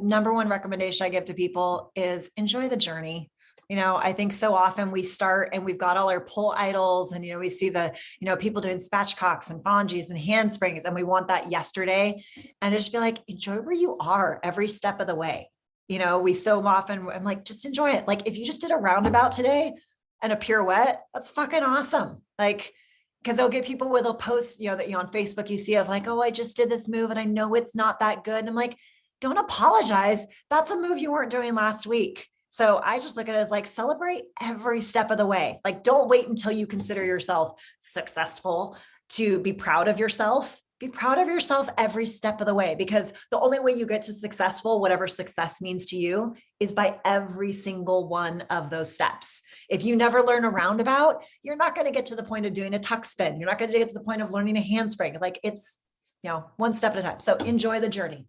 number one recommendation I give to people is enjoy the journey. You know, I think so often we start and we've got all our pull idols and, you know, we see the, you know, people doing spatchcocks and fonjis and handsprings and we want that yesterday and just be like, enjoy where you are every step of the way. You know, we so often, I'm like, just enjoy it. Like if you just did a roundabout today and a pirouette, that's fucking awesome. Like, because they'll get people with a post, you know, that you know, on Facebook you see of like, oh, I just did this move and I know it's not that good. And I'm like, don't apologize. That's a move you weren't doing last week. So I just look at it as like celebrate every step of the way. Like don't wait until you consider yourself successful to be proud of yourself. Be proud of yourself every step of the way because the only way you get to successful, whatever success means to you, is by every single one of those steps. If you never learn a roundabout, you're not going to get to the point of doing a tuck spin. You're not going to get to the point of learning a handspring. Like it's, you know, one step at a time. So enjoy the journey.